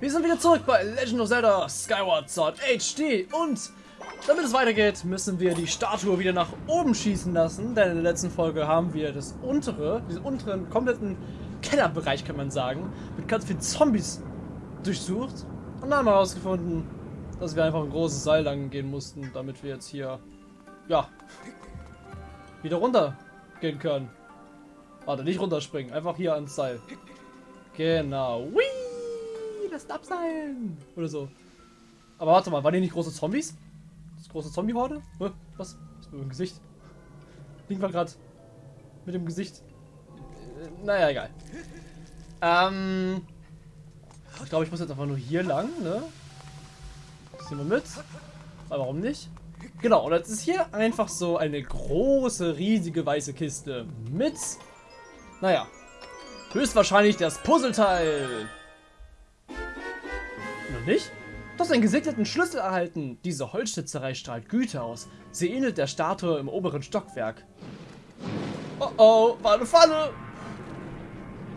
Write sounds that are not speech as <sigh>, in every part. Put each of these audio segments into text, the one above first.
Wir sind wieder zurück bei Legend of Zelda Skyward Sword HD und damit es weitergeht, müssen wir die Statue wieder nach oben schießen lassen, denn in der letzten Folge haben wir das untere, diesen unteren, kompletten Kellerbereich, kann man sagen, mit ganz vielen Zombies durchsucht und dann haben wir herausgefunden, dass wir einfach ein großes Seil lang gehen mussten, damit wir jetzt hier, ja, wieder runter gehen können. Warte, nicht runterspringen, einfach hier ans Seil. Genau. Whee! Das Abseilen! Oder so. Aber warte mal, waren die nicht große Zombies? Das große Zombie-Horde? Was ist mit dem Gesicht? Link war gerade mit dem Gesicht. Äh, naja, egal. Ähm. Ich glaube, ich muss jetzt einfach nur hier lang, ne? Das nehmen wir mit. Aber warum nicht? Genau, und jetzt ist hier einfach so eine große, riesige weiße Kiste mit, naja, höchstwahrscheinlich das Puzzleteil. Du hast einen gesegneten Schlüssel erhalten. Diese Holzschnitzerei strahlt Güte aus. Sie ähnelt der Statue im oberen Stockwerk. Oh oh, war eine Falle!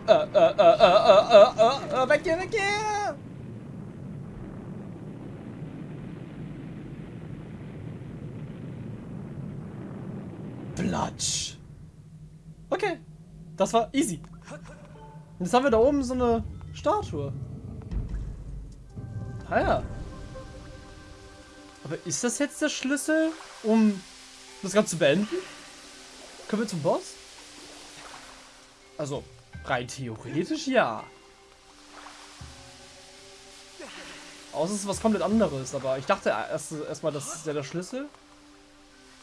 Äh, äh, äh, äh, äh, äh, äh, weg hier, weg hier! Platsch. Okay. Das war easy. Jetzt haben wir da oben so eine Statue. Ah ja. Aber ist das jetzt der Schlüssel, um das Ganze zu beenden? Können wir zum Boss? Also, rein theoretisch ja. Außer es ist was komplett anderes, aber ich dachte erst erstmal, das ist ja der Schlüssel.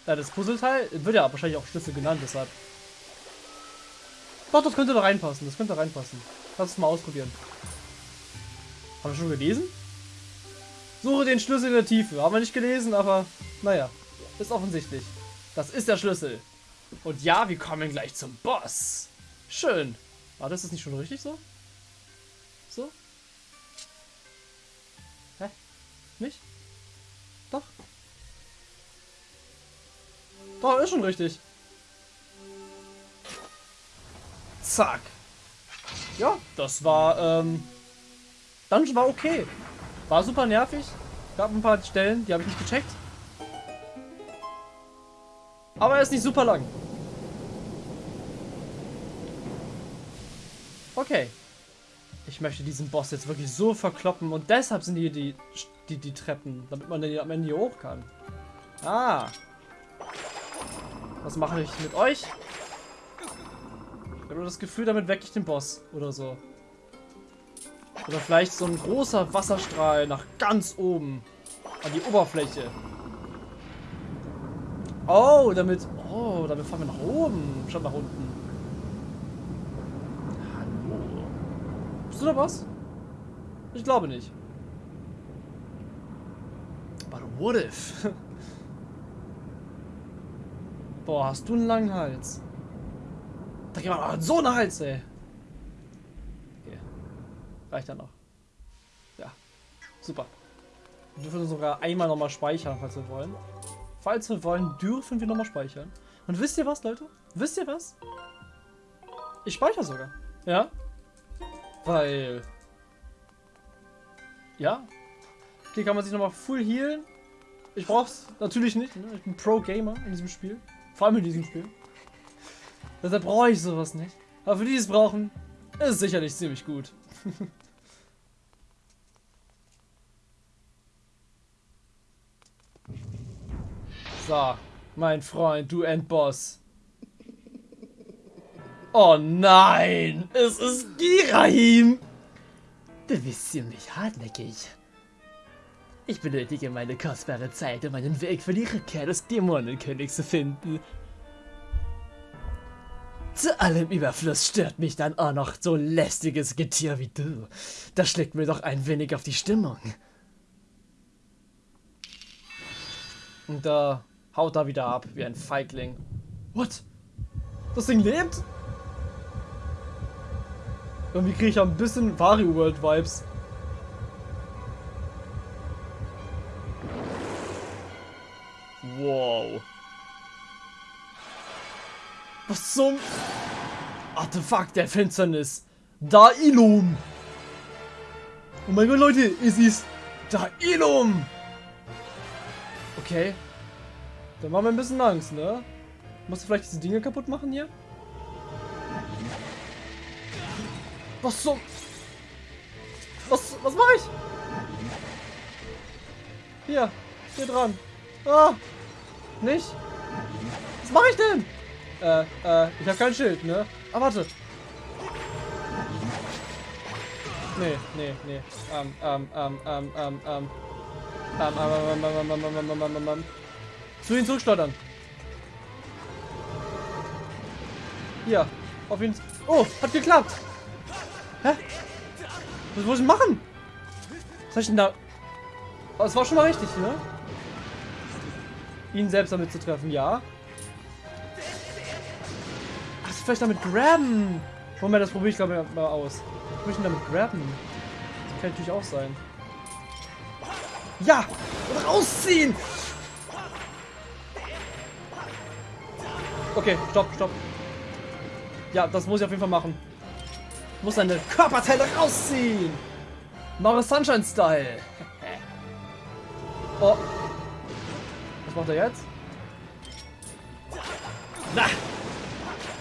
Ja, das Puzzleteil wird ja wahrscheinlich auch Schlüssel genannt, deshalb. Doch, das könnte da reinpassen. Das könnte da reinpassen. Lass es mal ausprobieren. Haben wir schon gelesen? Suche den Schlüssel in der Tiefe. Haben wir nicht gelesen, aber naja. Ist offensichtlich. Das ist der Schlüssel. Und ja, wir kommen gleich zum Boss. Schön. War das nicht schon richtig so? So? Hä? Nicht? Doch. Doch, ist schon richtig. Zack. Ja, das war, ähm, Dungeon war okay. War super nervig. Gab ein paar Stellen, die habe ich nicht gecheckt. Aber er ist nicht super lang. Okay. Ich möchte diesen Boss jetzt wirklich so verkloppen und deshalb sind hier die, die, die Treppen, damit man am Ende hier hoch kann. Ah. Was mache ich mit euch? Ich habe das Gefühl, damit wecke ich den Boss oder so. Oder vielleicht so ein großer Wasserstrahl nach ganz oben an die Oberfläche. Oh, damit... Oh, damit fahren wir nach oben, statt nach unten. Hallo. Bist du da was? Ich glaube nicht. But what if? <laughs> Boah, hast du einen langen Hals. Da geht man so einen Hals, ey. Reicht ja noch. Ja. Super. Wir dürfen sogar einmal nochmal speichern, falls wir wollen. Falls wir wollen, dürfen wir nochmal speichern. Und wisst ihr was, Leute? Wisst ihr was? Ich speichere sogar. Ja? Weil... Ja? Okay, kann man sich nochmal full healen. Ich brauch's natürlich nicht. Ne? Ich bin Pro-Gamer in diesem Spiel. Vor allem in diesem Spiel. Deshalb brauche ich sowas nicht. Aber für die, die es brauchen, ist sicherlich ziemlich gut. <laughs> so, mein Freund, du Endboss. Oh nein, es ist Girahim. Du bist ziemlich hartnäckig. Ich benötige meine kostbare Zeit, um einen Weg für die Rückkehr des Dämonenkönigs zu finden. Zu allem Überfluss stört mich dann auch noch so lästiges Getier wie du. Das schlägt mir doch ein wenig auf die Stimmung. Und da haut er wieder ab, wie ein Feigling. What? Das Ding lebt? Irgendwie kriege ich ein bisschen Wario World Vibes. Wow. Was zum Artefakt der Finsternis? Da Ilum. Oh mein Gott, Leute, es ist da Ilum. Okay. Dann machen wir ein bisschen Angst, ne? Musst du vielleicht diese Dinge kaputt machen hier? Was so? Was, was mache ich? Hier, hier dran. Ah, nicht? Was mache ich denn? Äh, äh, ich habe kein Schild, ne? Ah, warte. Nee, nee, nee. Ähm, ähm, ähm, ähm, ähm, ähm. Ähm, ähm, ähm, ähm, ähm, ähm, ähm, ähm, ähm, ähm. Zu ihn zurückschleudern. Hier, auf ihn. Oh, hat geklappt. Hä? Was muss ich machen? Was soll ich denn da? Oh, das war schon mal richtig, ne? Ihn selbst damit zu treffen, ja. Ach, vielleicht damit grabben. Moment, das probiere ich glaube ich mal aus. Ich möchte damit grabben. Das kann natürlich auch sein. Ja! Rausziehen! Okay, stopp, stopp. Ja, das muss ich auf jeden Fall machen. Ich muss seine Körperteile rausziehen. Mario Sunshine Style. <laughs> oh. Was macht er jetzt? Na!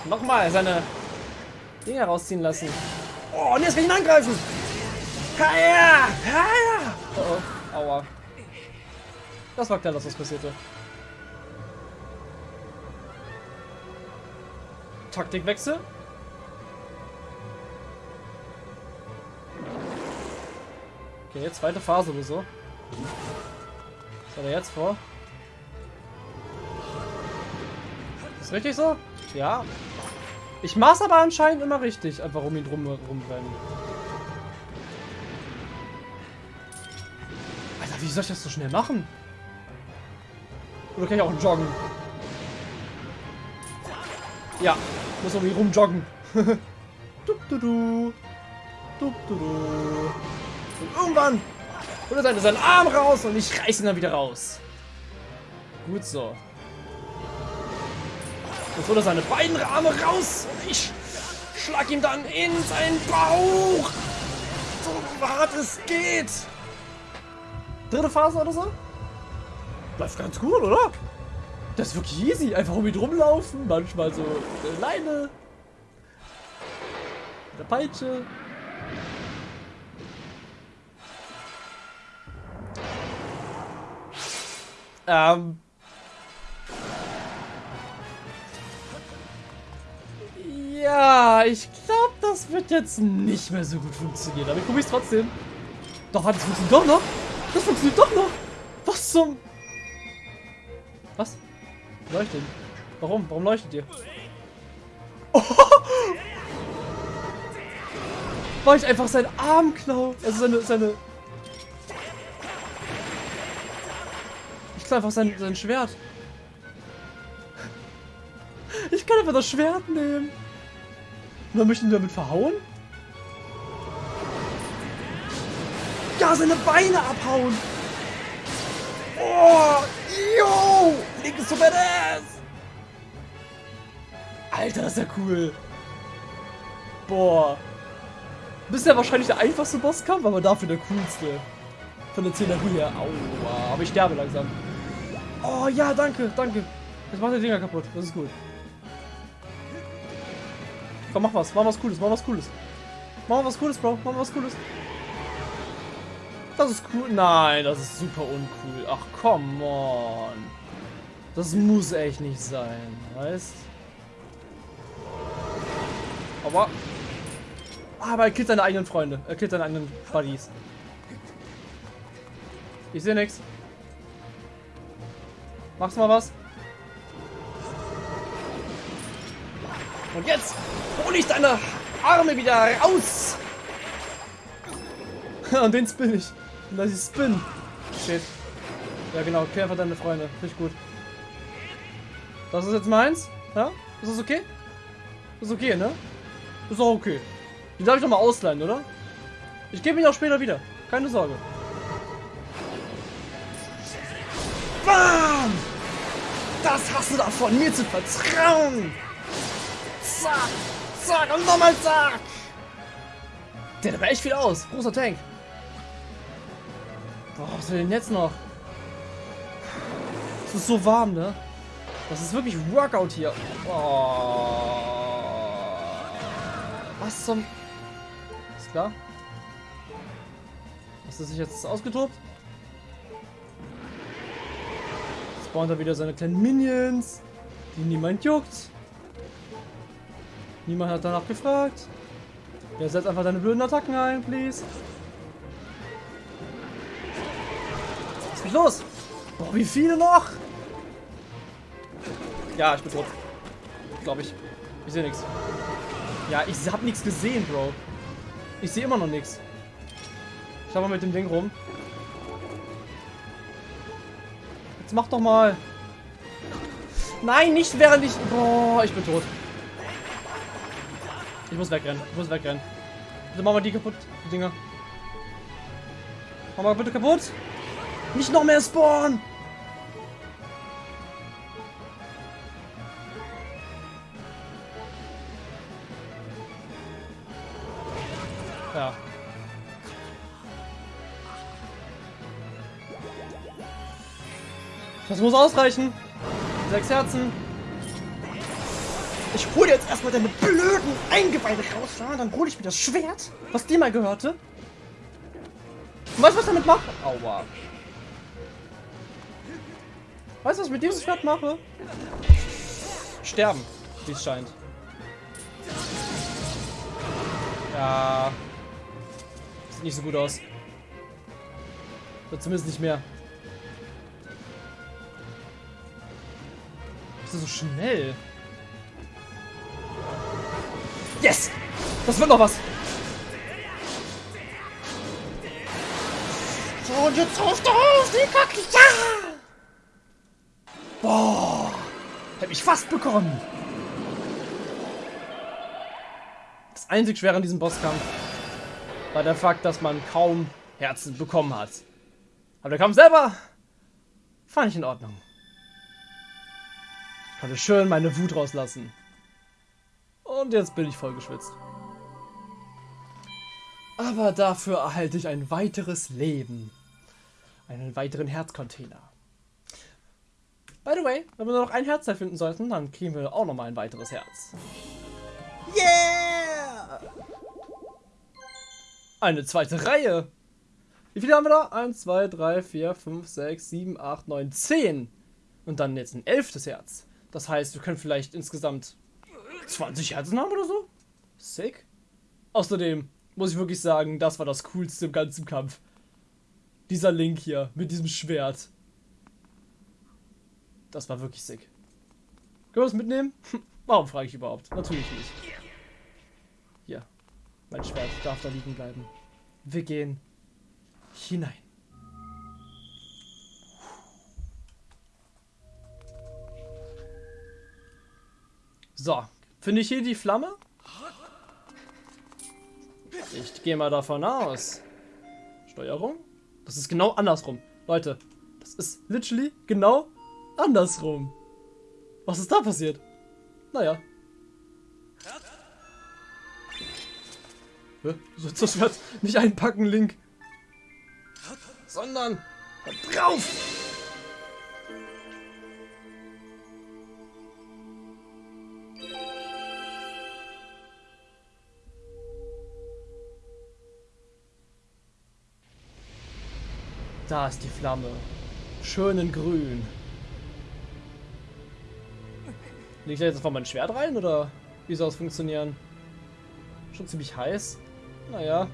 Nochmal seine Dinge rausziehen lassen. Oh, und jetzt kann ich ihn angreifen. Haja! Haja! Oh, oh. Aua. Das war klar, dass das passierte. Taktikwechsel. Okay, jetzt zweite Phase oder so. Was hat er jetzt vor? Ist richtig so? Ja. Ich mach's aber anscheinend immer richtig, einfach um ihn drum rumrennen. Alter, wie soll ich das so schnell machen? Oder kann ich auch joggen? Ja, muss ihn rumjoggen. du, du, du. Du, du, du. Und irgendwann holt er seinen Arm raus und ich reiß ihn dann wieder raus. Gut so. Jetzt holt er seine beiden Arme raus und ich schlag ihm dann in seinen Bauch. So hart es geht. Dritte Phase oder so? Läuft ganz gut, oder? Das ist wirklich easy. Einfach um ihn rumlaufen. Manchmal so eine Leine. Eine Peitsche. Ähm. Ja, ich glaube, das wird jetzt nicht mehr so gut funktionieren. Aber ich probiere es trotzdem. Doch, das funktioniert doch noch. Das funktioniert doch noch. Was zum... Leuchtet. Warum? Warum leuchtet ihr? <laughs> Oh! War ich einfach seinen Arm klau? Also seine, seine... Ich klau einfach sein, sein Schwert. Ich kann einfach das Schwert nehmen. Und dann möchten wir damit verhauen? Ja, seine Beine abhauen. Oh, Link ist so badass. Alter, das ist ja cool. Boah. Bisher wahrscheinlich der einfachste Bosskampf, aber dafür der coolste. Von der Szenerie her. Aua, aber ich sterbe langsam. Oh ja, danke, danke. Jetzt macht der Dinger kaputt. Das ist gut. Komm, mach was. Mach was Cooles, mach was Cooles. Mach was Cooles, Bro. Mach was Cooles. Das ist cool. Nein, das ist super uncool. Ach, come on. Das muss echt nicht sein, weißt? Aber... Aber er killt seine eigenen Freunde. Er killt seine eigenen Buddies. Ich sehe nichts. Machst mal was? Und jetzt hole ich deine Arme wieder raus. <laughs> Und den spin ich. Und das ist Spin. Shit. Ja genau, einfach deine Freunde. Finde ich gut. Das ist jetzt meins? Ja? Ist das okay? Ist okay, ne? Ist auch okay. Die darf ich doch mal ausleihen, oder? Ich gebe ihn auch später wieder. Keine Sorge. Bam! Das hast du davon, mir zu vertrauen! Zack! Zack! Und nochmal zack! Der hat aber echt viel aus. Großer Tank. Boah, was will denn jetzt noch? Es ist so warm, ne? Das ist wirklich Workout hier. Oh. Was zum... Ist klar? Hast du sich jetzt ausgetobt? Spawnt er wieder seine kleinen Minions, die niemand juckt. Niemand hat danach gefragt. Ja, setz einfach deine blöden Attacken ein, please. Was ist los? Boah, wie viele noch? Ja, ich bin tot. Glaube ich. Ich sehe nichts. Ja, ich habe nichts gesehen, Bro. Ich sehe immer noch nichts. Schau mal mit dem Ding rum. Jetzt mach doch mal. Nein, nicht während ich... Boah, ich bin tot. Ich muss wegrennen. Ich muss wegrennen. Bitte mach mal die kaputt, die Dinger. Mach mal bitte kaputt. Nicht noch mehr spawnen. Muss ausreichen. Sechs Herzen. Ich hole jetzt erstmal deine blöden Eingeweide raus, ja? Dann hole ich mir das Schwert, was dir mal gehörte. Und weißt du, was ich damit mache? Aua. Weißt du, was ich mit diesem Schwert mache? Sterben, wie es scheint. Ja. Sieht nicht so gut aus. Oder zumindest nicht mehr. Das so schnell? Yes! Das wird noch was! So, und jetzt auf auf die Kacke! Ja! Boah! Hab ich fast bekommen! Das einzig Schwere an diesem Bosskampf war der Fakt, dass man kaum Herzen bekommen hat. Aber der Kampf selber fand ich in Ordnung. Konnte schön meine Wut rauslassen. Und jetzt bin ich voll geschwitzt. Aber dafür erhalte ich ein weiteres Leben. Einen weiteren Herzcontainer. By the way, wenn wir nur noch ein Herz finden sollten, dann kriegen wir auch noch mal ein weiteres Herz. Yeah! Eine zweite Reihe. Wie viele haben wir da? 1, 2, 3, 4, 5, 6, 7, 8, 9, 10. Und dann jetzt ein elftes Herz. Das heißt, wir können vielleicht insgesamt 20 Herzen haben oder so. Sick. Außerdem muss ich wirklich sagen, das war das Coolste im ganzen Kampf. Dieser Link hier mit diesem Schwert. Das war wirklich sick. Können wir das mitnehmen? <laughs> Warum frage ich überhaupt? Natürlich nicht. Hier. Mein Schwert darf da liegen bleiben. Wir gehen hinein. So, finde ich hier die Flamme? Ich gehe mal davon aus. Steuerung? Das ist genau andersrum. Leute, das ist literally genau andersrum. Was ist da passiert? Naja. Hä? Du sollst das Schwert nicht einpacken, Link. Sondern drauf! Da ist die Flamme. Schön in grün. Leg ich da jetzt einfach mein Schwert rein oder wie soll es funktionieren? Schon ziemlich heiß. Naja.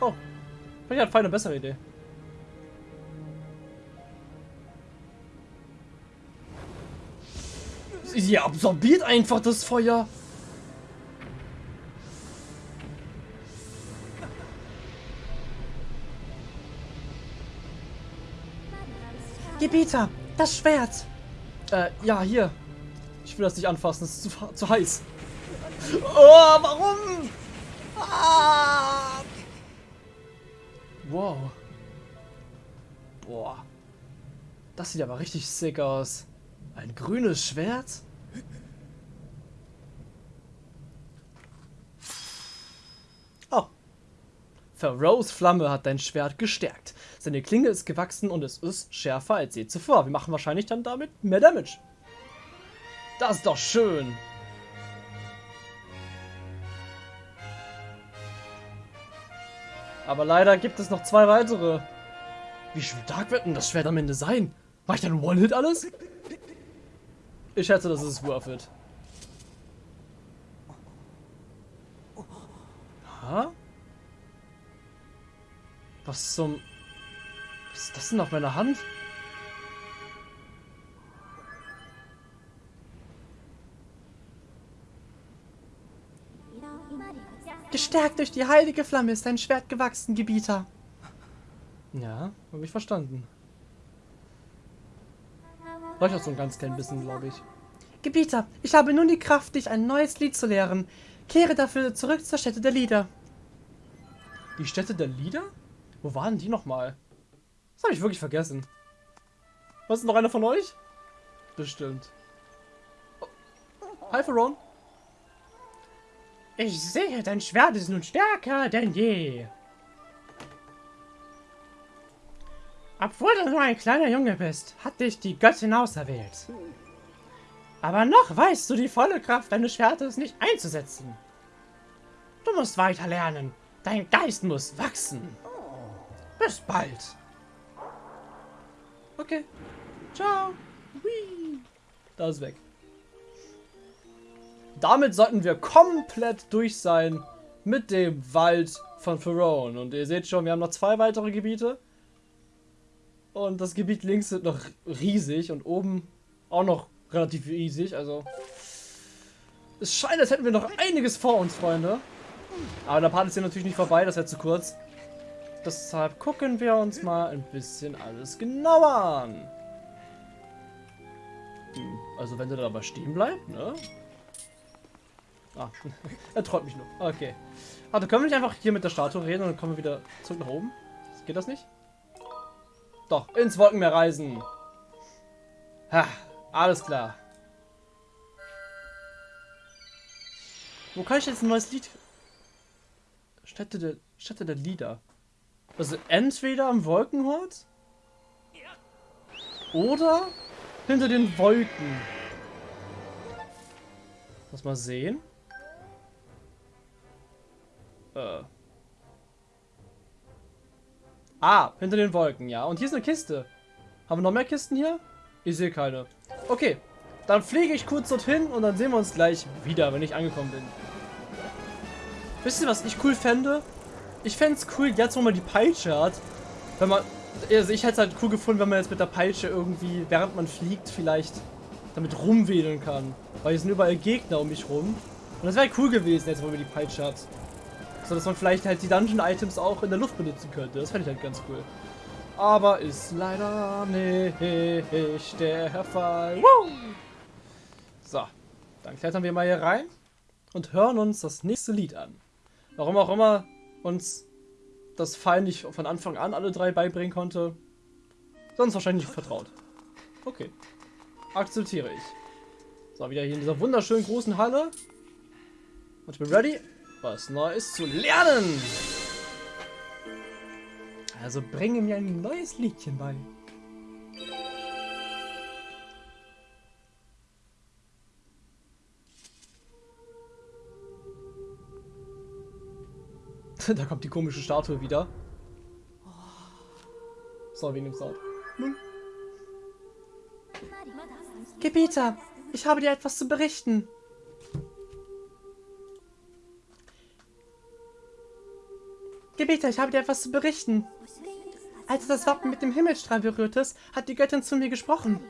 Oh. Vielleicht hat Fein eine bessere Idee. Sie absorbiert einfach das Feuer. Gebieter, das Schwert. Äh, ja, hier. Ich will das nicht anfassen, es ist zu, zu heiß. Oh, warum? Ah. Wow. Boah. Das sieht aber richtig sick aus. Ein grünes Schwert? Oh. Pharaohs Flamme hat dein Schwert gestärkt. Seine Klinge ist gewachsen und es ist schärfer als je zuvor. Wir machen wahrscheinlich dann damit mehr Damage. Das ist doch schön. Aber leider gibt es noch zwei weitere. Wie stark wird denn das Schwert am Ende sein? War ich dann One-Hit alles? Ich schätze, das ist worth it. Ha? Was zum... Was ist das denn auf meiner Hand? Gestärkt durch die heilige Flamme ist dein Schwert gewachsen, Gebieter. Ja, habe ich verstanden. Auch so ein ganz klein bisschen, glaube ich. Gebieter, ich habe nun die Kraft, dich ein neues Lied zu lehren. Kehre dafür zurück zur Stätte der Lieder. Die Stätte der Lieder? Wo waren die nochmal? Das habe ich wirklich vergessen. Was ist noch einer von euch? Bestimmt. Oh. Hi, Feron. Ich sehe, dein Schwert ist nun stärker denn je. Obwohl du nur ein kleiner Junge bist, hat dich die Göttin auserwählt. Aber noch weißt du die volle Kraft deines Schwertes nicht einzusetzen. Du musst weiter lernen. Dein Geist muss wachsen. Bis bald. Okay. Ciao. Whee. Da ist weg. Damit sollten wir komplett durch sein mit dem Wald von Ferone. Und ihr seht schon, wir haben noch zwei weitere Gebiete. Und das Gebiet links ist noch riesig und oben auch noch relativ riesig. Also es scheint, als hätten wir noch einiges vor uns, Freunde. Aber der Part ist hier natürlich nicht vorbei, das wäre zu kurz. Deshalb gucken wir uns mal ein bisschen alles genauer an. Hm, also wenn der dabei stehen bleibt, ne? Ah, <laughs> er träumt mich nur. Okay. Warte, können wir nicht einfach hier mit der Statue reden und dann kommen wir wieder zurück nach oben? Geht das nicht? Doch, ins Wolkenmeer reisen. Ha, alles klar. Wo kann ich jetzt ein neues Lied... Stätte der, Stätte der Lieder. Also entweder am Wolkenhort oder hinter den Wolken. Lass mal sehen. Äh. Ah, hinter den Wolken, ja. Und hier ist eine Kiste. Haben wir noch mehr Kisten hier? Ich sehe keine. Okay, dann fliege ich kurz dorthin und dann sehen wir uns gleich wieder, wenn ich angekommen bin. Wisst ihr, was ich cool fände? Ich fände es cool, jetzt wo man die Peitsche hat, wenn man... Also ich hätte es halt cool gefunden, wenn man jetzt mit der Peitsche irgendwie, während man fliegt, vielleicht damit rumwedeln kann. Weil hier sind überall Gegner um mich rum. Und das wäre cool gewesen, jetzt wo man die Peitsche hat. So dass man vielleicht halt die Dungeon-Items auch in der Luft benutzen könnte. Das fände ich halt ganz cool. Aber ist leider nicht der Fall. Woo! So, dann klettern wir mal hier rein und hören uns das nächste Lied an. Warum auch immer uns das Fall nicht von Anfang an alle drei beibringen konnte, sonst wahrscheinlich vertraut. Okay, akzeptiere ich. So, wieder hier in dieser wunderschönen großen Halle. Und ich bin ready was Neues zu lernen. Also bringe mir ein neues Liedchen bei. <laughs> da kommt die komische Statue wieder. So, wie nimmt's auf? Hm? Gebieter, ich habe dir etwas zu berichten. Gebieter, ich habe dir etwas zu berichten. Als du das Wappen mit dem Himmelstrahl berührtest, hat die Göttin zu mir gesprochen.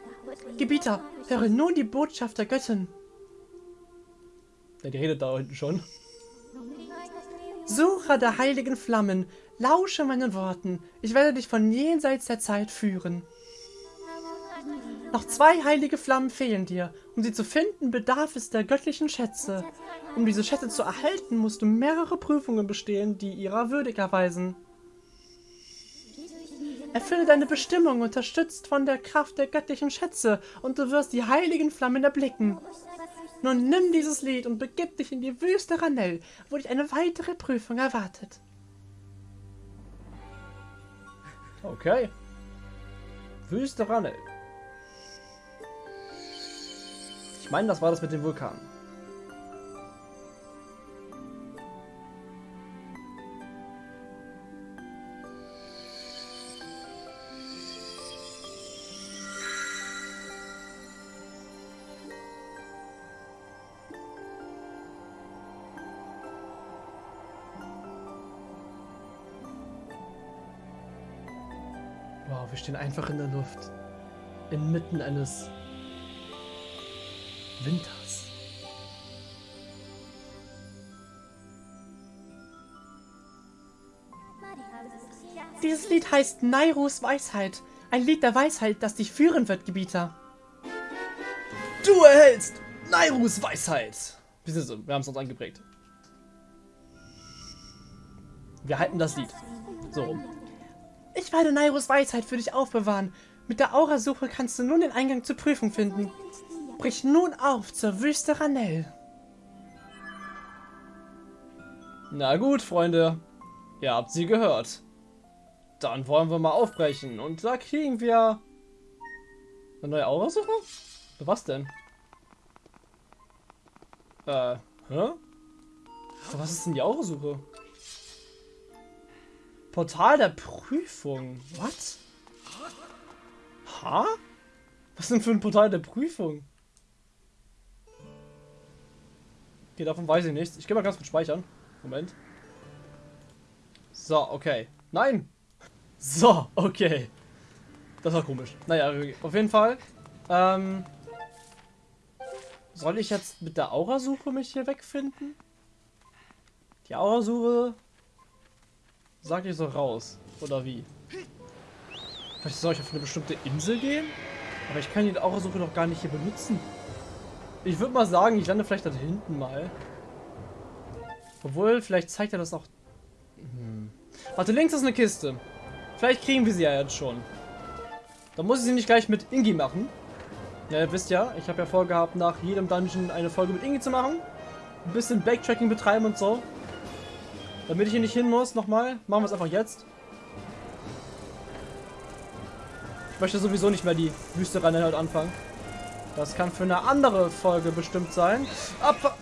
Gebieter, höre nun die Botschaft der Göttin. Ja, die redet da hinten schon. Sucher der heiligen Flammen, lausche meinen Worten. Ich werde dich von jenseits der Zeit führen. Noch zwei heilige Flammen fehlen dir. Um sie zu finden, bedarf es der göttlichen Schätze. Um diese Schätze zu erhalten, musst du mehrere Prüfungen bestehen, die ihrer würdig erweisen. Erfülle deine Bestimmung, unterstützt von der Kraft der göttlichen Schätze, und du wirst die heiligen Flammen erblicken. Nun nimm dieses Lied und begib dich in die Wüste Ranell, wo dich eine weitere Prüfung erwartet. Okay. Wüste Ranel. Ich meine, das war das mit dem Vulkan. Wir stehen einfach in der Luft. Inmitten eines Winters. Dieses Lied heißt Nairus Weisheit. Ein Lied der Weisheit, das dich führen wird, Gebieter. Du erhältst Nairus Weisheit. Wir, sind so, wir haben es uns angeprägt. Wir halten das Lied. So rum. Ich werde Nairus Weisheit für dich aufbewahren. Mit der Aurasuche kannst du nun den Eingang zur Prüfung finden. Brich nun auf zur Wüste Ranell. Na gut, Freunde. Ihr habt sie gehört. Dann wollen wir mal aufbrechen. Und da kriegen wir... Eine neue Aurasuche? Was denn? Äh, hä? Was ist denn die Aurasuche? Portal der Prüfung. What? Ha? Was denn für ein Portal der Prüfung? Okay, davon weiß ich nichts. Ich gehe mal ganz kurz speichern. Moment. So, okay. Nein! So, okay. Das war komisch. Naja, auf jeden Fall. Ähm, soll ich jetzt mit der Aurasuche mich hier wegfinden? Die Aurasuche Sag ich so raus. Oder wie? Vielleicht soll ich auf eine bestimmte Insel gehen? Aber ich kann die Aurasuche noch gar nicht hier benutzen. Ich würde mal sagen, ich lande vielleicht da hinten mal. Obwohl, vielleicht zeigt er das auch... Hm. Warte, links ist eine Kiste. Vielleicht kriegen wir sie ja jetzt schon. Da muss ich sie nicht gleich mit Ingi machen. Ja, ihr wisst ja, ich habe ja vorgehabt, nach jedem Dungeon eine Folge mit Ingi zu machen. Ein bisschen Backtracking betreiben und so. Damit ich hier nicht hin muss, nochmal, machen wir es einfach jetzt. Ich möchte sowieso nicht mehr die Wüste rein halt anfangen. Das kann für eine andere Folge bestimmt sein. Abfa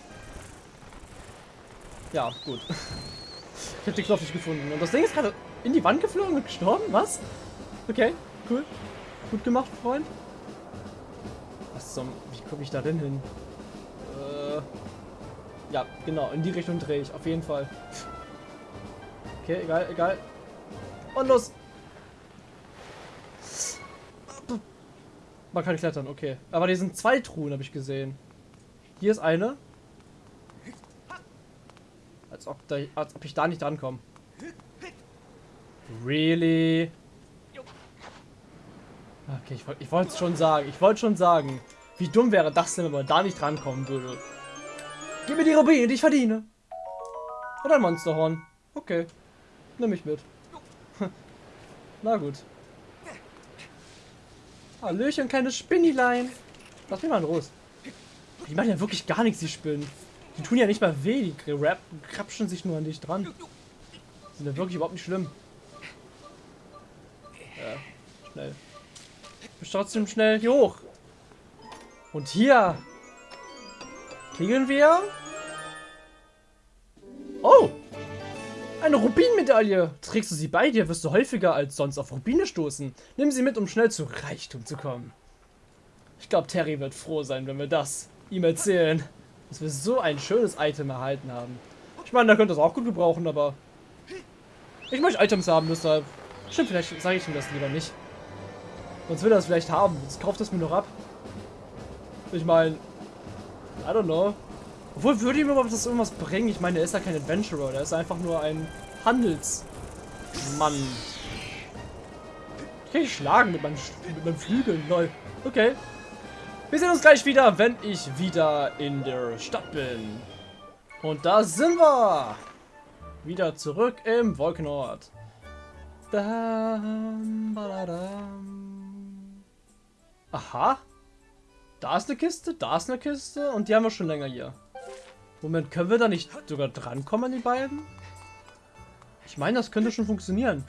ja, gut. <laughs> Ich habe den Knopf nicht gefunden. Und das Ding ist gerade in die Wand geflogen und gestorben? Was? Okay, cool. Gut gemacht, Freund. Was zum... Wie komme ich da denn hin? Äh... Ja, genau. In die Richtung drehe ich. Auf jeden Fall. Okay, egal, egal. Und los! Man kann klettern, okay. Aber hier sind zwei Truhen, habe ich gesehen. Hier ist eine. Als ob, da, als ob ich da nicht drankomme. Really? Okay, ich, ich wollte es schon sagen. Ich wollte schon sagen. Wie dumm wäre das denn, wenn man da nicht drankommen würde? Gib mir die Rubine, die ich verdiene. Und ein Monsterhorn. Okay. Nimm mich mit. <laughs> Na gut. Hallöchen, kleine Spinnilein. Lass mich mal in Ruhe. Die machen ja wirklich gar nichts, die Spinnen. Die tun ja nicht mal weh, die krapschen sich nur an dich dran. Die sind ja wirklich überhaupt nicht schlimm. Ja, schnell. Bist trotzdem schnell hier hoch. Und hier kriegen wir... Oh! Eine Rubinmedaille! Trägst du sie bei dir, wirst du häufiger als sonst auf Rubine stoßen. Nimm sie mit, um schnell zu Reichtum zu kommen. Ich glaube, Terry wird froh sein, wenn wir das ihm erzählen. Dass wir so ein schönes Item erhalten haben. Ich meine, da könnte es auch gut gebrauchen, aber... Ich möchte Items haben, deshalb... Stimmt, vielleicht sage ich ihm das lieber nicht. Sonst will er es vielleicht haben. Jetzt kauft es mir noch ab. Ich meine... I don't know. Obwohl, würde ihm überhaupt das irgendwas bringen? Ich meine, er ist ja kein Adventurer, der ist einfach nur ein Handelsmann. Ich kann ihn schlagen mit meinen, mit meinen Flügeln, lol. Okay. Wir sehen uns gleich wieder, wenn ich wieder in der Stadt bin. Und da sind wir. Wieder zurück im Wolkenort. Aha. Da ist eine Kiste, da ist eine Kiste und die haben wir schon länger hier. Moment, können wir da nicht sogar drankommen an die beiden? Ich meine, das könnte schon funktionieren.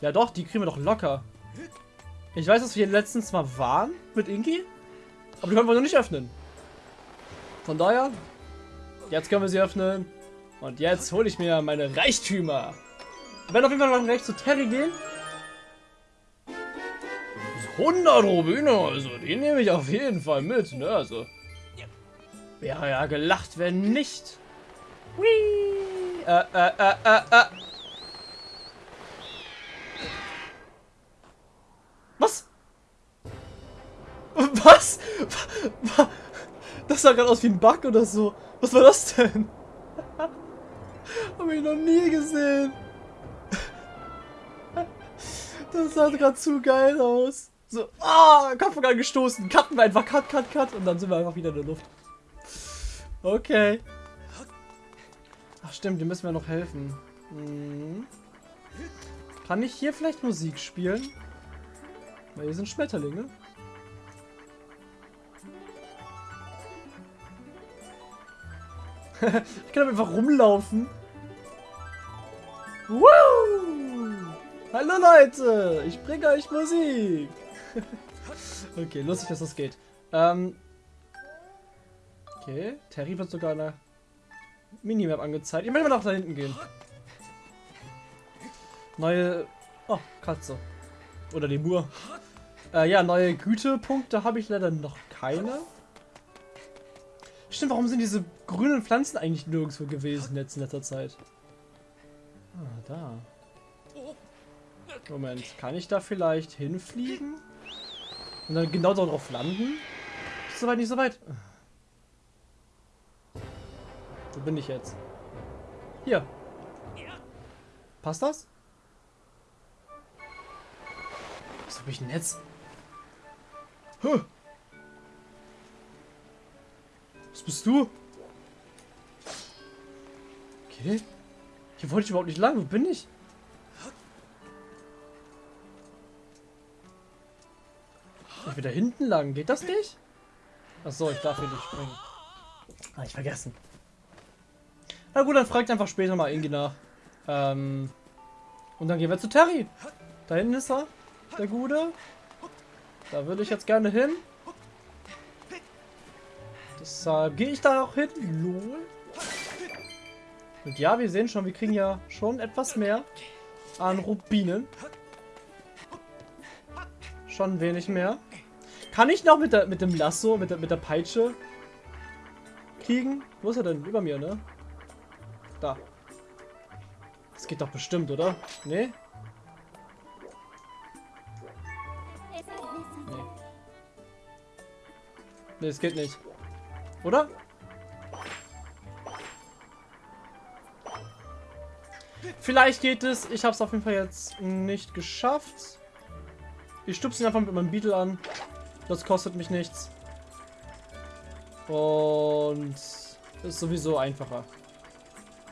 Ja doch, die kriegen wir doch locker. Ich weiß, dass wir hier letztens mal waren mit Inki. Aber die können wir noch nicht öffnen. Von daher, jetzt können wir sie öffnen. Und jetzt hole ich mir meine Reichtümer. Wir werden auf jeden Fall noch gleich zu Terry gehen. 100 Rubine, also die nehme ich auf jeden Fall mit, ne, also. Wäre ja gelacht, wenn nicht. Whee! Äh, äh, äh, äh, äh. Was? Was? Das sah gerade aus wie ein Bug oder so. Was war das denn? Hab ich noch nie gesehen. Das sah gerade zu geil aus. So, ah, Kopfgang gestoßen. Cutten wir einfach, cut, cut, cut. Und dann sind wir einfach wieder in der Luft. Okay. Ach stimmt, dem müssen wir noch helfen. Hm. Kann ich hier vielleicht Musik spielen? Weil hier sind Schmetterlinge. <laughs> ich kann einfach rumlaufen. Woo! Hallo Leute, ich bringe euch Musik. <laughs> okay, lustig, dass das geht. Ähm, okay, Terry wird sogar in der Minimap angezeigt. Ich möchte mal nach da hinten gehen. Neue... Oh, Katze. Oder Lemur. Äh, ja, neue Gütepunkte habe ich leider noch keine. Stimmt, warum sind diese grünen Pflanzen eigentlich nirgendwo gewesen jetzt in letzter Zeit? Ah, da. Moment, kann ich da vielleicht hinfliegen? Und dann genau darauf landen? Ist soweit nicht so weit. Wo bin ich jetzt? Hier. Passt das? Was habe ich denn jetzt? Huh. Was bist du? Okay. Hier wollte ich überhaupt nicht lang. Wo bin ich? Ich will hinten lang. Geht das nicht? Achso, ich darf hier nicht springen. Ah, ich vergessen. Na gut, dann fragt einfach später mal Ingi nach. Ähm, und dann gehen wir zu Terry. Da hinten ist er, der Gute. Da würde ich jetzt gerne hin. Deshalb gehe ich da auch hin. Lol. Und ja, wir sehen schon, wir kriegen ja schon etwas mehr an Rubinen. Schon wenig mehr. Kann ich noch mit, der, mit dem Lasso, mit der, mit der Peitsche kriegen? Wo ist er denn? Über mir, ne? Da. Das geht doch bestimmt, oder? Nee? Nee. Nee, es geht nicht. Oder? Vielleicht geht es. Ich habe es auf jeden Fall jetzt nicht geschafft. Ich stupse ihn einfach mit meinem Beetle an. Das kostet mich nichts. Und ist sowieso einfacher.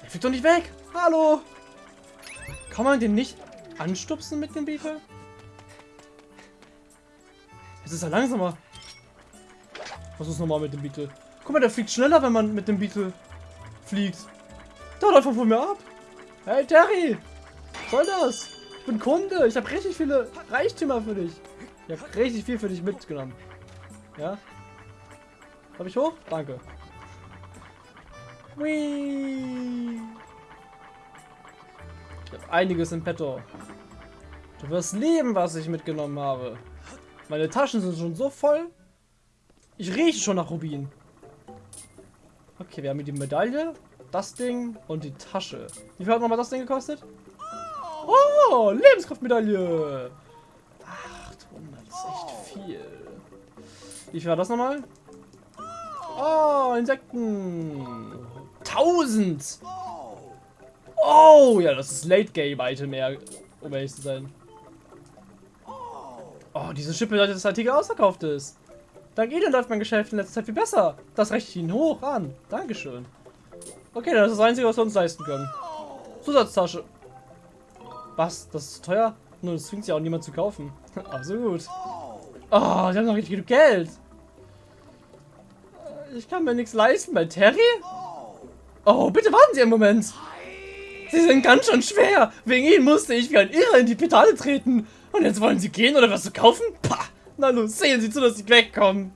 Er fliegt doch nicht weg. Hallo. Kann man den nicht anstupsen mit dem Beetle? Jetzt ist er langsamer. Was ist nochmal mit dem Beetle? Guck mal, der fliegt schneller, wenn man mit dem Beetle fliegt. Da läuft er von mir ab. Hey Terry! Was soll das? Ich bin Kunde. Ich habe richtig viele Reichtümer für dich. Ich habe richtig viel für dich mitgenommen. Ja? Habe ich hoch? Danke. Whee! Ich habe einiges im Petto. Du wirst lieben, was ich mitgenommen habe. Meine Taschen sind schon so voll. Ich rieche schon nach Rubin. Okay, wir haben hier die Medaille das Ding und die Tasche. Wie viel hat nochmal das Ding gekostet? Oh, Lebenskraftmedaille. 800, das ist echt viel. Wie viel war das nochmal? Oh, Insekten. 1000. Oh, ja, das ist Late Game Item mehr, um ehrlich zu sein. Oh, diese Schippe bedeutet, dass Artikel ausverkauft ist. Dank Ihnen läuft mein Geschäft in letzter Zeit viel besser. Das rechne ich Ihnen hoch an. Dankeschön. Okay, das ist das Einzige, was wir uns leisten können. Zusatztasche. Was? Das ist teuer? Nur das zwingt ja auch niemand zu kaufen. <laughs> Also gut. Oh, die haben noch richtig genug Geld. Ich kann mir nichts leisten bei Terry. Oh, bitte warten Sie einen Moment. Sie sind ganz schön schwer. Wegen ihnen musste ich wie ein Irrer in die Pedale treten. Und jetzt wollen sie gehen oder was zu kaufen? Pah! Na los, sehen Sie zu, dass sie wegkommen.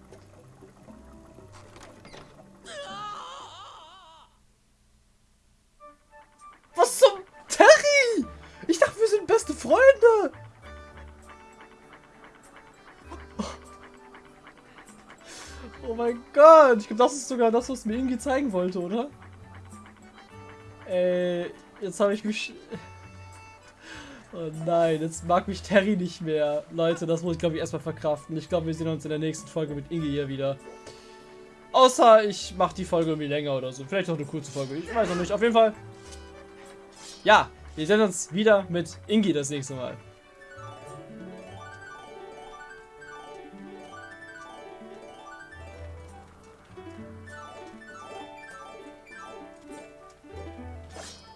Was zum Terry? Ich dachte, wir sind beste Freunde. Oh mein Gott, ich glaube, das ist sogar das, was mir Ingi zeigen wollte, oder? Ey, jetzt habe ich mich... <laughs> Oh nein, jetzt mag mich Terry nicht mehr. Leute, das muss ich glaube ich erstmal verkraften. Ich glaube, wir sehen uns in der nächsten Folge mit Inge hier wieder. Außer ich mache die Folge irgendwie länger oder so. Vielleicht auch eine kurze Folge. Ich weiß noch nicht. Auf jeden Fall. Ja, wir sehen uns wieder mit Ingi das nächste Mal.